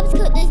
Bob's cook this